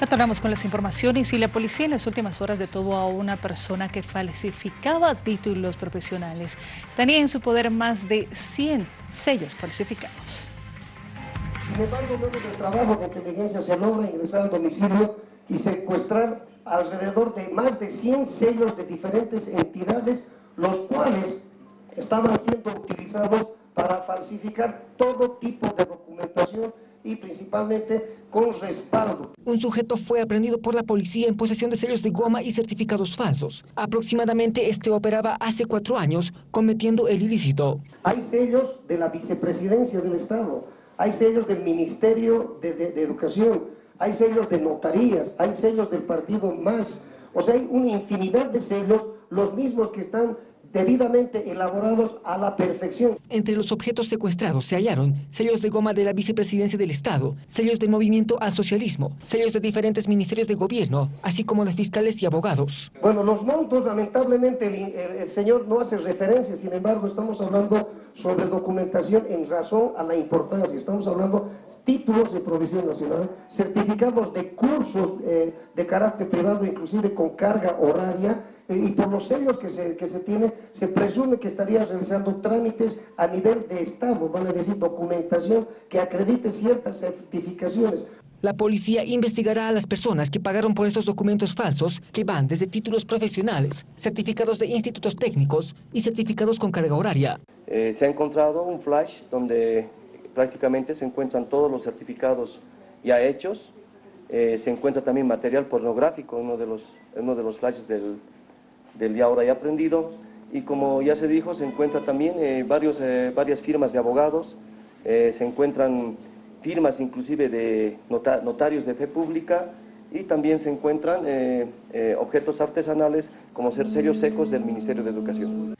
Retornamos con las informaciones y la policía en las últimas horas detuvo a una persona que falsificaba títulos profesionales. Tenía en su poder más de 100 sellos falsificados. Sin embargo, luego del trabajo de inteligencia se logra ingresar al domicilio y secuestrar alrededor de más de 100 sellos de diferentes entidades, los cuales estaban siendo utilizados para falsificar todo tipo de documentación y principalmente con respaldo. Un sujeto fue aprendido por la policía en posesión de sellos de goma y certificados falsos. Aproximadamente este operaba hace cuatro años cometiendo el ilícito. Hay sellos de la vicepresidencia del Estado, hay sellos del Ministerio de, de Educación, hay sellos de notarías, hay sellos del partido más, o sea, hay una infinidad de sellos, los mismos que están debidamente elaborados a la perfección. Entre los objetos secuestrados se hallaron sellos de goma de la vicepresidencia del Estado, sellos del movimiento al socialismo, sellos de diferentes ministerios de gobierno, así como de fiscales y abogados. Bueno, los montos, lamentablemente, el, el señor no hace referencia, sin embargo, estamos hablando sobre documentación en razón a la importancia. Estamos hablando títulos de provisión nacional, certificados de cursos eh, de carácter privado, inclusive con carga horaria, y por los sellos que se, que se tiene, se presume que estaría realizando trámites a nivel de Estado, vale decir, documentación que acredite ciertas certificaciones. La policía investigará a las personas que pagaron por estos documentos falsos que van desde títulos profesionales, certificados de institutos técnicos y certificados con carga horaria. Eh, se ha encontrado un flash donde prácticamente se encuentran todos los certificados ya hechos. Eh, se encuentra también material pornográfico, uno de los, uno de los flashes del, del ya ahora ya aprendido. Y como ya se dijo, se encuentra también eh, varios, varias firmas de abogados, se encuentran firmas inclusive de notarios de fe pública y también se encuentran eh, eh, objetos artesanales como ser secos del Ministerio de Educación.